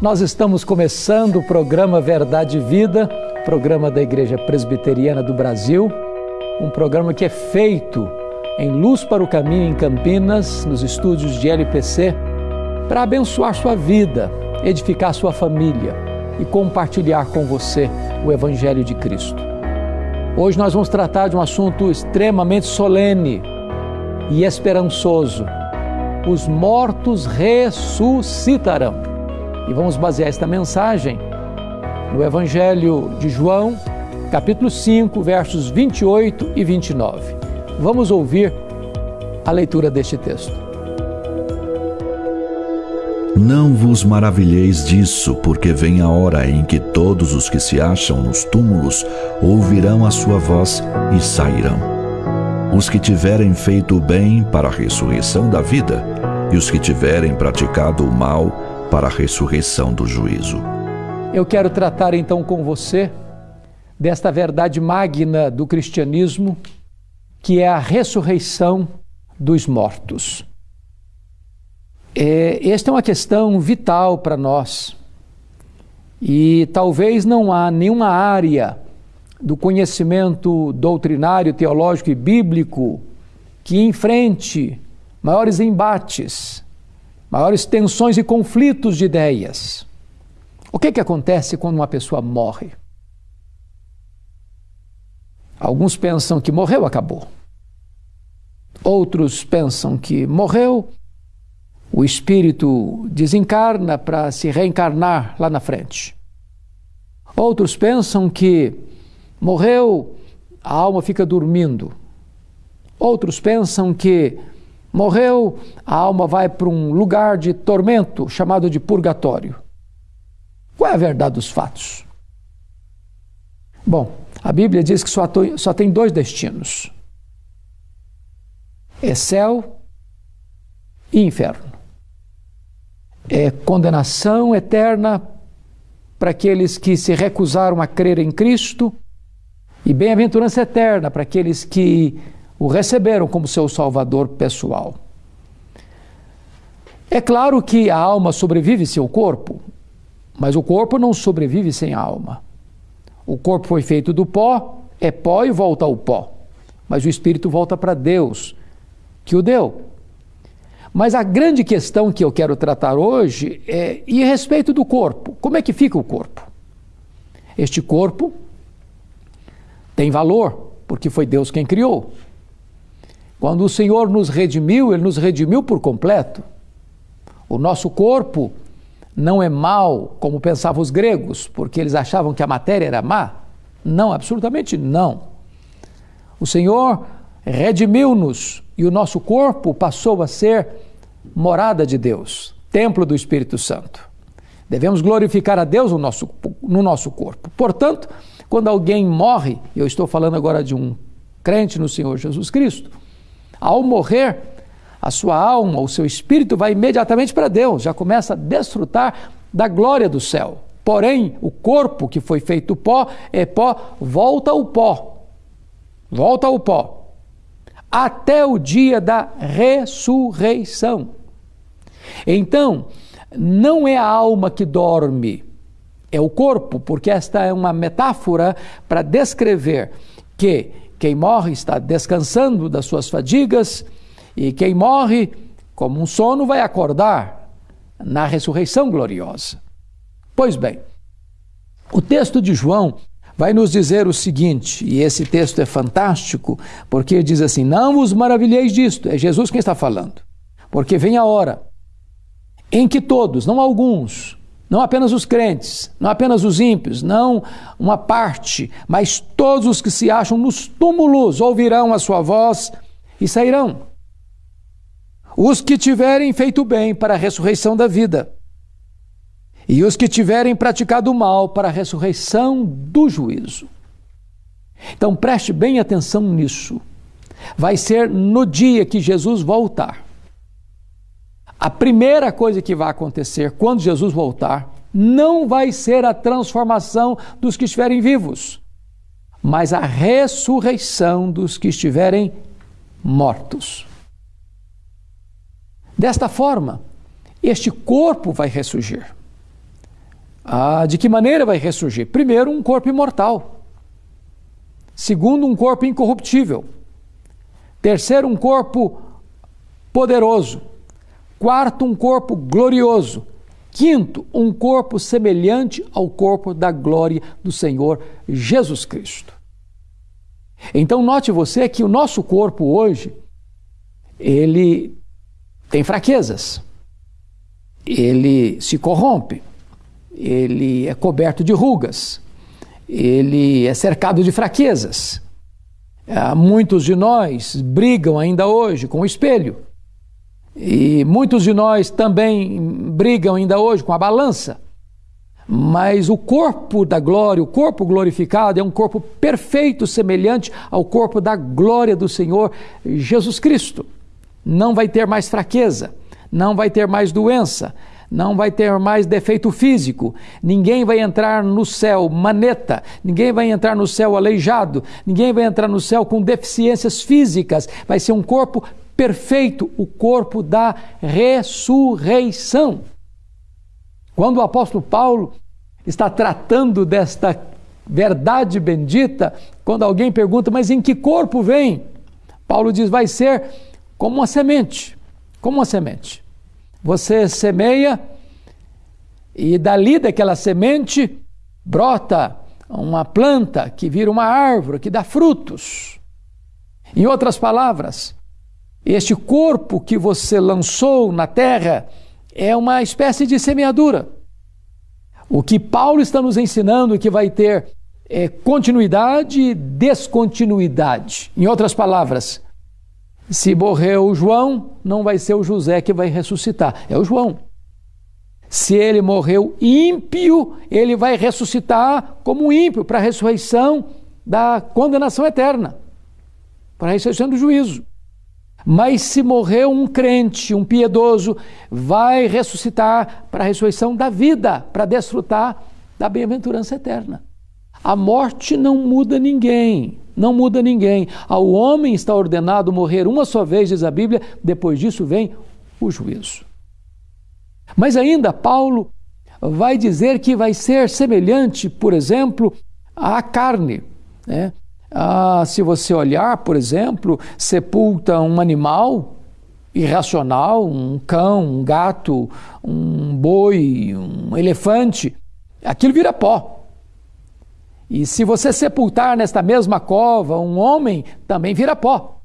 Nós estamos começando o programa Verdade e Vida, programa da Igreja Presbiteriana do Brasil, um programa que é feito em Luz para o Caminho em Campinas, nos estúdios de LPC, para abençoar sua vida, edificar sua família e compartilhar com você o Evangelho de Cristo. Hoje nós vamos tratar de um assunto extremamente solene e esperançoso. Os mortos ressuscitarão. E vamos basear esta mensagem no Evangelho de João, capítulo 5, versos 28 e 29. Vamos ouvir a leitura deste texto. Não vos maravilheis disso, porque vem a hora em que todos os que se acham nos túmulos ouvirão a sua voz e sairão. Os que tiverem feito o bem para a ressurreição da vida, e os que tiverem praticado o mal para a ressurreição do juízo. Eu quero tratar então com você desta verdade magna do cristianismo, que é a ressurreição dos mortos. É, esta é uma questão vital para nós e talvez não há nenhuma área do conhecimento doutrinário, teológico e bíblico que enfrente maiores embates maiores tensões e conflitos de ideias. O que, que acontece quando uma pessoa morre? Alguns pensam que morreu, acabou. Outros pensam que morreu, o espírito desencarna para se reencarnar lá na frente. Outros pensam que morreu, a alma fica dormindo. Outros pensam que Morreu, a alma vai para um lugar de tormento chamado de purgatório. Qual é a verdade dos fatos? Bom, a Bíblia diz que só, tem dois destinos: é céu e inferno. É condenação eterna para aqueles que se recusaram a crer em Cristo e bem-aventurança eterna para aqueles que o receberam como seu salvador pessoal. É claro que a alma sobrevive sem o corpo, mas o corpo não sobrevive sem a alma. O corpo foi feito do pó, é pó e volta ao pó. Mas o espírito volta para Deus, que o deu. Mas a grande questão que eu quero tratar hoje é e a respeito do corpo. Como é que fica o corpo? Este corpo tem valor, porque foi Deus quem criou. Quando o Senhor nos redimiu, Ele nos redimiu por completo. O nosso corpo não é mal, como pensavam os gregos, porque eles achavam que a matéria era má. Não, absolutamente não. O Senhor redimiu-nos e o nosso corpo passou a ser morada de Deus, templo do Espírito Santo. Devemos glorificar a Deus no nosso, no nosso corpo. Portanto, quando alguém morre, eu estou falando agora de um crente no Senhor Jesus Cristo, ao morrer, a sua alma, o seu espírito vai imediatamente para Deus, já começa a desfrutar da glória do céu. Porém, o corpo que foi feito pó é pó, volta ao pó. Volta ao pó. Até o dia da ressurreição. Então, não é a alma que dorme, é o corpo, porque esta é uma metáfora para descrever que quem morre está descansando das suas fadigas, e quem morre, como um sono, vai acordar na ressurreição gloriosa. Pois bem, o texto de João vai nos dizer o seguinte, e esse texto é fantástico, porque diz assim: Não vos maravilheis disto, é Jesus quem está falando, porque vem a hora em que todos, não alguns, não apenas os crentes, não apenas os ímpios, não uma parte, mas todos os que se acham nos túmulos ouvirão a sua voz e sairão. Os que tiverem feito bem para a ressurreição da vida, e os que tiverem praticado mal para a ressurreição do juízo. Então preste bem atenção nisso. Vai ser no dia que Jesus voltar a primeira coisa que vai acontecer quando Jesus voltar não vai ser a transformação dos que estiverem vivos, mas a ressurreição dos que estiverem mortos. Desta forma, este corpo vai ressurgir. Ah, de que maneira vai ressurgir? Primeiro, um corpo imortal. Segundo, um corpo incorruptível. Terceiro, um corpo poderoso. Quarto, um corpo glorioso. Quinto, um corpo semelhante ao corpo da glória do Senhor Jesus Cristo. Então note você que o nosso corpo hoje ele tem fraquezas. Ele se corrompe. Ele é coberto de rugas. Ele é cercado de fraquezas. Ah, muitos de nós brigam ainda hoje com o espelho. E muitos de nós também brigam ainda hoje com a balança. Mas o corpo da glória, o corpo glorificado, é um corpo perfeito, semelhante ao corpo da glória do Senhor Jesus Cristo. Não vai ter mais fraqueza, não vai ter mais doença, não vai ter mais defeito físico, ninguém vai entrar no céu maneta, ninguém vai entrar no céu aleijado, ninguém vai entrar no céu com deficiências físicas, vai ser um corpo perfeito, o corpo da ressurreição. Quando o apóstolo Paulo está tratando desta verdade bendita, quando alguém pergunta, mas em que corpo vem? Paulo diz, vai ser como uma semente. Como uma semente. Você semeia e dali daquela semente brota uma planta que vira uma árvore, que dá frutos. Em outras palavras, este corpo que você lançou na terra é uma espécie de semeadura. O que Paulo está nos ensinando que vai ter é, continuidade e descontinuidade. Em outras palavras, se morreu o João, não vai ser o José que vai ressuscitar, é o João. Se ele morreu ímpio, ele vai ressuscitar como ímpio para a ressurreição da condenação eterna, para a ressurreição do juízo. Mas se morreu um crente, um piedoso, vai ressuscitar para a ressurreição da vida, para desfrutar da bem-aventurança eterna. A morte não muda ninguém, não muda ninguém. Ao homem está ordenado morrer uma só vez, diz a Bíblia, depois disso vem o juízo. Mas ainda Paulo vai dizer que vai ser semelhante, por exemplo, à carne. Né? Ah, se você olhar, por exemplo, sepulta um animal irracional, um cão, um gato, um boi, um elefante, aquilo vira pó. E se você sepultar nesta mesma cova um homem, também vira pó.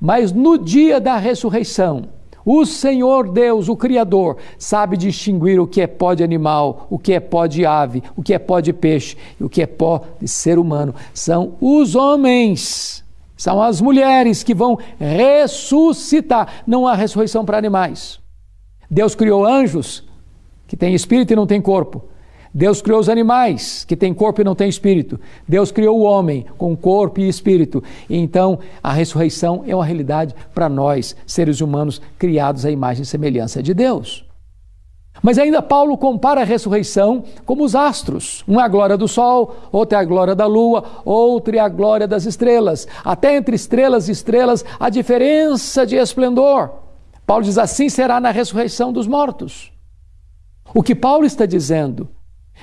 Mas no dia da ressurreição, o Senhor Deus, o Criador, sabe distinguir o que é pó de animal, o que é pó de ave, o que é pó de peixe e o que é pó de ser humano. São os homens, são as mulheres que vão ressuscitar. Não há ressurreição para animais. Deus criou anjos que têm espírito e não têm corpo. Deus criou os animais, que têm corpo e não têm espírito. Deus criou o homem com corpo e espírito. Então, a ressurreição é uma realidade para nós, seres humanos criados à imagem e semelhança de Deus. Mas ainda Paulo compara a ressurreição como os astros. Um é a glória do sol, outro é a glória da lua, outro é a glória das estrelas. Até entre estrelas e estrelas há diferença de esplendor. Paulo diz assim será na ressurreição dos mortos. O que Paulo está dizendo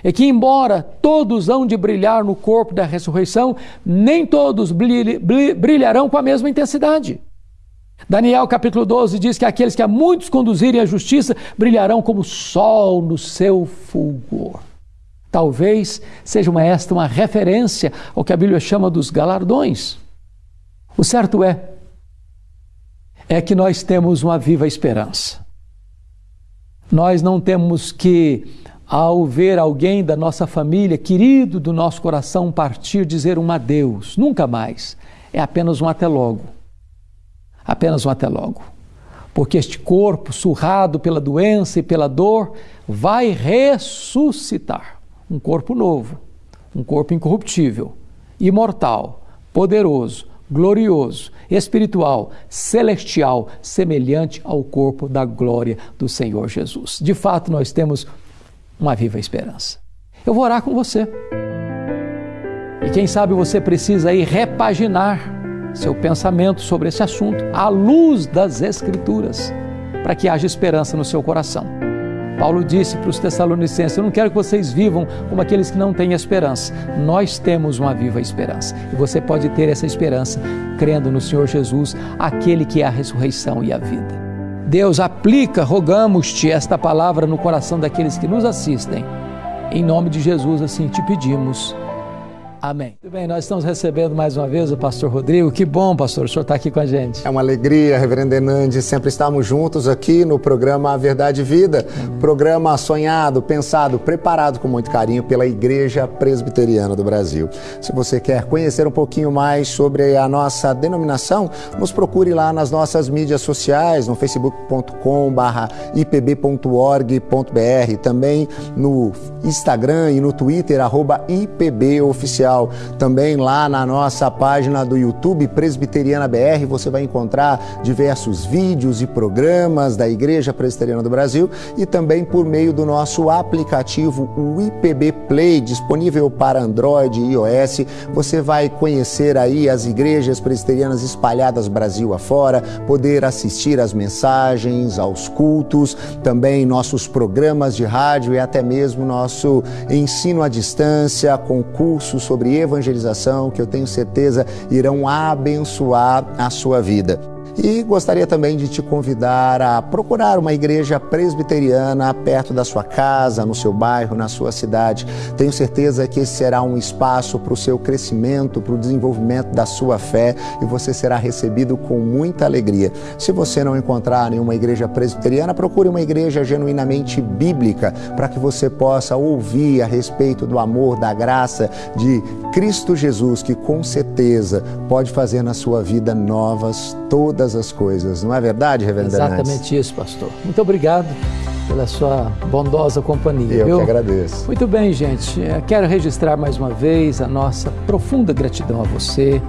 é que, embora todos hão de brilhar no corpo da ressurreição, nem todos brilharão com a mesma intensidade. Daniel capítulo 12 diz que aqueles que a muitos conduzirem à justiça brilharão como sol no seu fulgor. Talvez seja uma, esta uma referência ao que a Bíblia chama dos galardões. O certo é, é que nós temos uma viva esperança. Nós não temos que ao ver alguém da nossa família, querido do nosso coração, partir, dizer um adeus, nunca mais. É apenas um até logo. Apenas um até logo. Porque este corpo, surrado pela doença e pela dor, vai ressuscitar. Um corpo novo, um corpo incorruptível, imortal, poderoso, glorioso, espiritual, celestial, semelhante ao corpo da glória do Senhor Jesus. De fato, nós temos uma viva esperança. Eu vou orar com você. E quem sabe você precisa aí repaginar seu pensamento sobre esse assunto à luz das Escrituras, para que haja esperança no seu coração. Paulo disse para os Tessalonicenses: Eu não quero que vocês vivam como aqueles que não têm esperança. Nós temos uma viva esperança. E você pode ter essa esperança crendo no Senhor Jesus, aquele que é a ressurreição e a vida. Deus, aplica, rogamos-te esta palavra no coração daqueles que nos assistem. Em nome de Jesus, assim te pedimos. Amém. Muito bem, nós estamos recebendo mais uma vez o pastor Rodrigo. Que bom, pastor, o senhor está aqui com a gente. É uma alegria, reverendo Enandi, sempre estarmos juntos aqui no programa A Verdade e Vida. Programa sonhado, pensado, preparado com muito carinho pela Igreja Presbiteriana do Brasil. Se você quer conhecer um pouquinho mais sobre a nossa denominação, nos procure lá nas nossas mídias sociais, no facebook.com/ipb.org.br, também no Instagram e no Twitter, arroba IPBOficial especial. Também lá na nossa página do YouTube Presbiteriana BR você vai encontrar diversos vídeos e programas da Igreja Presbiteriana do Brasil e também por meio do nosso aplicativo o IPB Play, disponível para Android e iOS. Você vai conhecer aí as igrejas presbiterianas espalhadas Brasil afora, poder assistir às mensagens, aos cultos, também nossos programas de rádio e até mesmo nosso ensino à distância, concursos sobre evangelização que eu tenho certeza irão abençoar a sua vida. E gostaria também de te convidar a procurar uma igreja presbiteriana perto da sua casa, no seu bairro, na sua cidade. Tenho certeza que esse será um espaço para o seu crescimento, para o desenvolvimento da sua fé e você será recebido com muita alegria. Se você não encontrar nenhuma igreja presbiteriana, procure uma igreja genuinamente bíblica para que você possa ouvir a respeito do amor, da graça de Cristo Jesus, que com certeza pode fazer na sua vida novas todas todas as coisas. Não é verdade, Reverendo Exatamente isso, pastor. Muito obrigado pela sua bondosa companhia. Eu viu? que agradeço. Muito bem, gente. É, quero registrar mais uma vez a nossa profunda gratidão a você,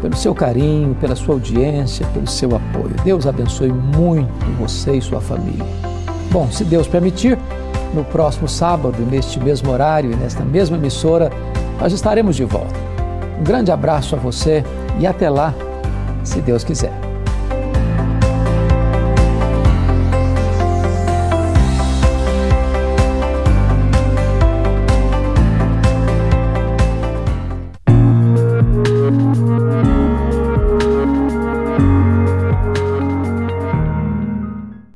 pelo seu carinho, pela sua audiência, pelo seu apoio. Deus abençoe muito você e sua família. Bom, se Deus permitir, no próximo sábado, neste mesmo horário e nesta mesma emissora, nós estaremos de volta. Um grande abraço a você e até lá, se Deus quiser.